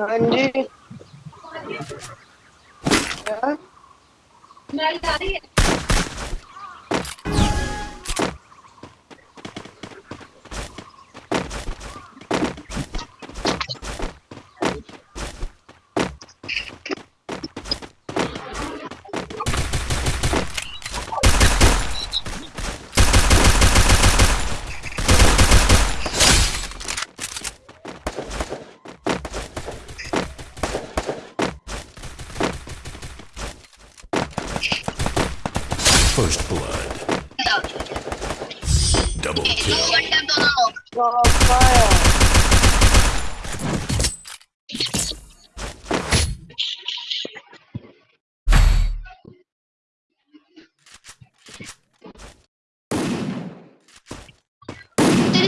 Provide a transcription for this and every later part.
हाँ जी।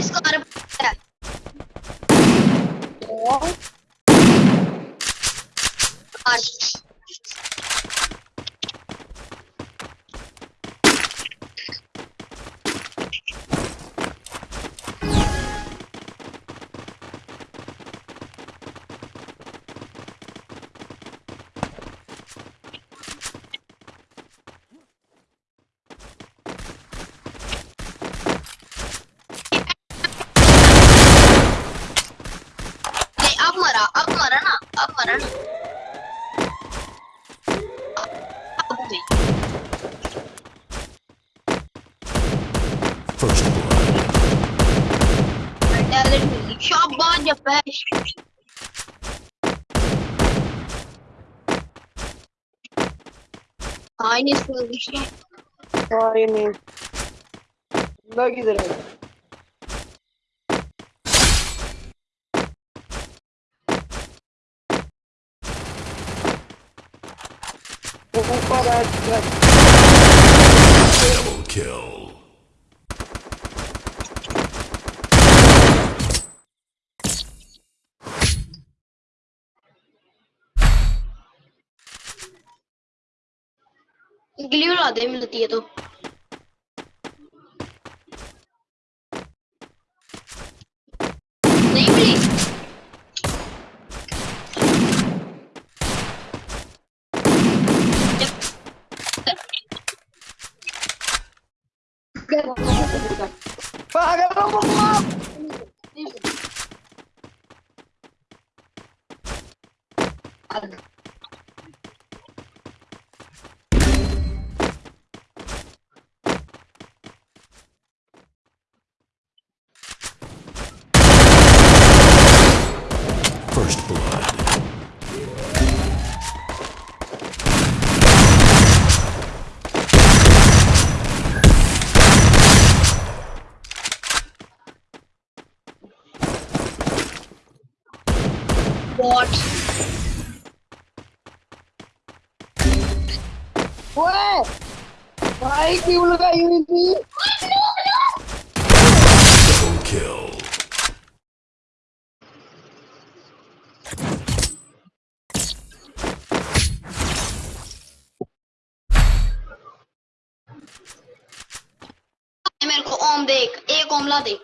Disko araba Aynı sözleşme. Aynı. Bunda gidelim. Bu kadar. Double kill. गिली उड़ा दे मिलती है तो नहीं मिली पागल हो मम्मा First बॉट ओए भाई क्यों लगाई हुई थी Double kill. मेरे को ओम दे एक एक ओमला दे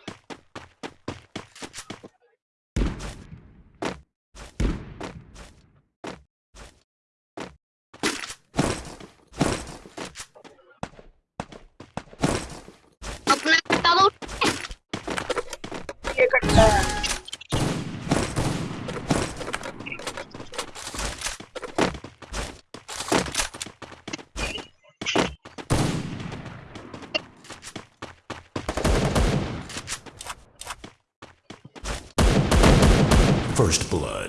First blood.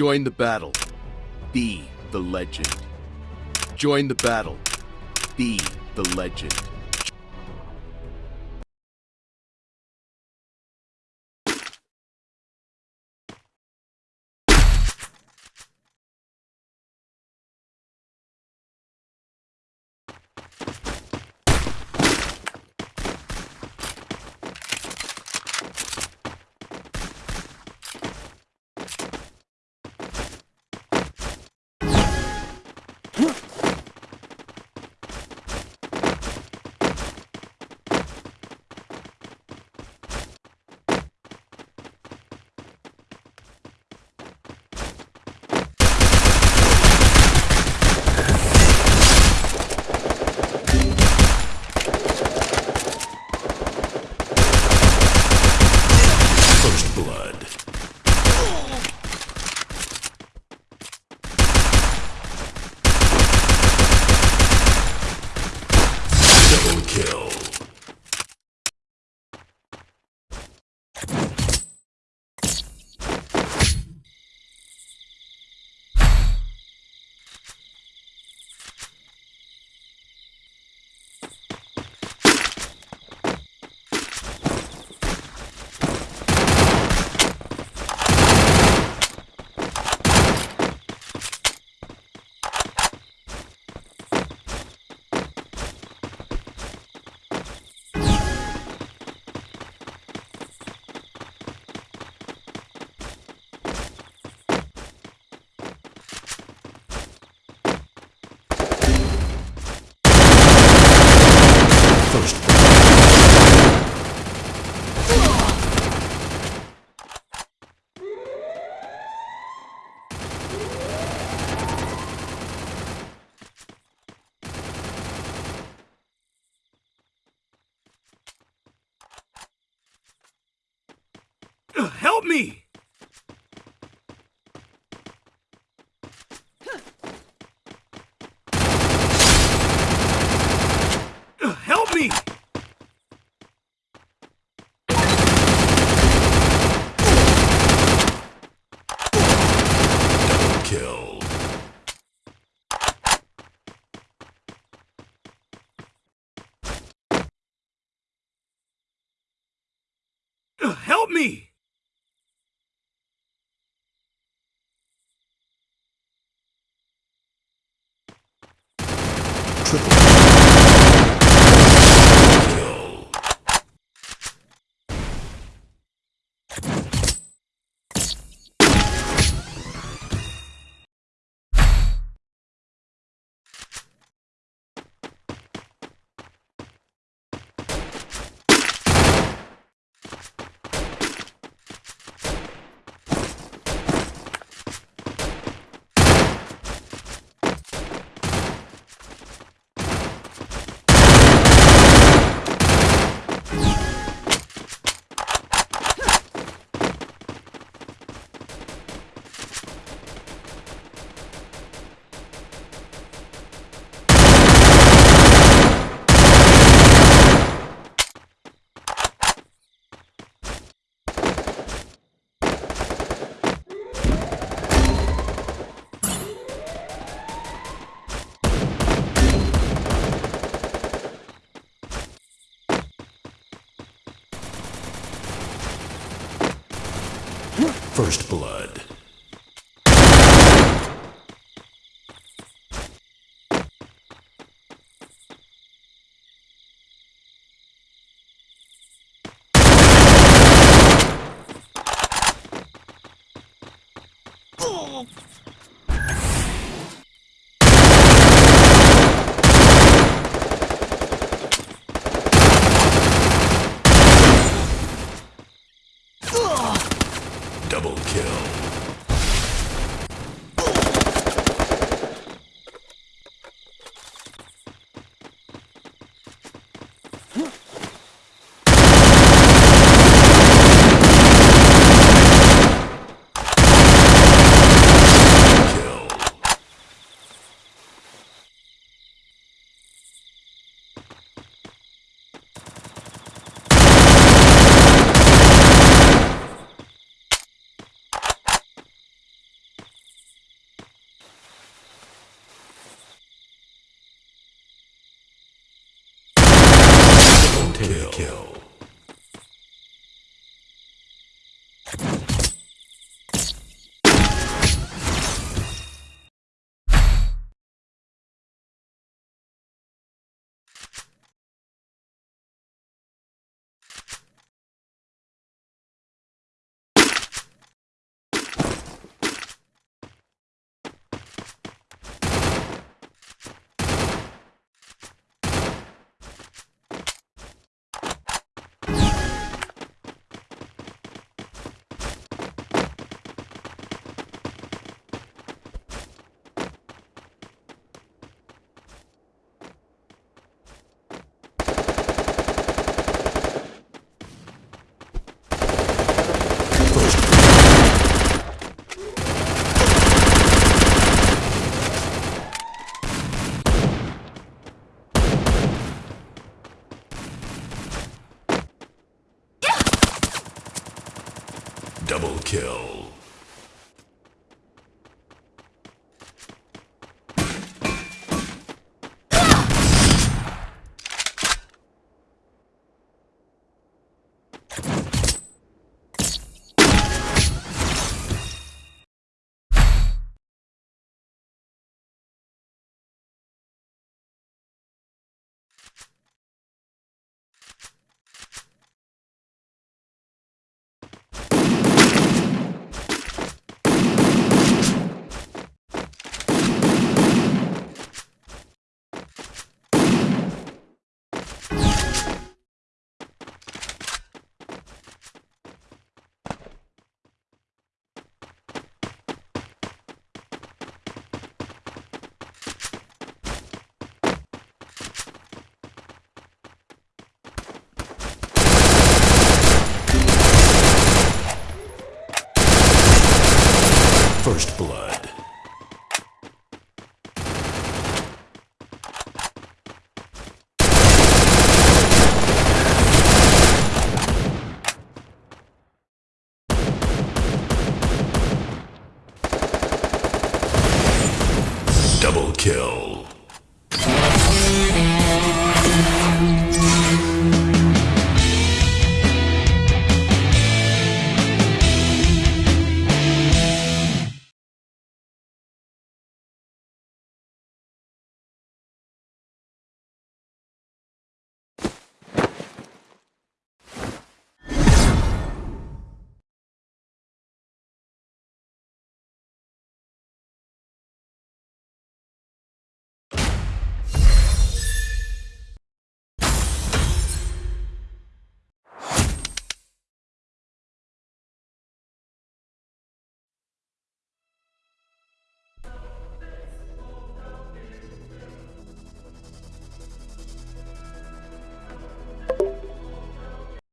Join the battle. Be the legend. Join the battle. Be the legend. Help me! Help me! Me! Triple kill. First blood. Double kill. First Blood. Double kill.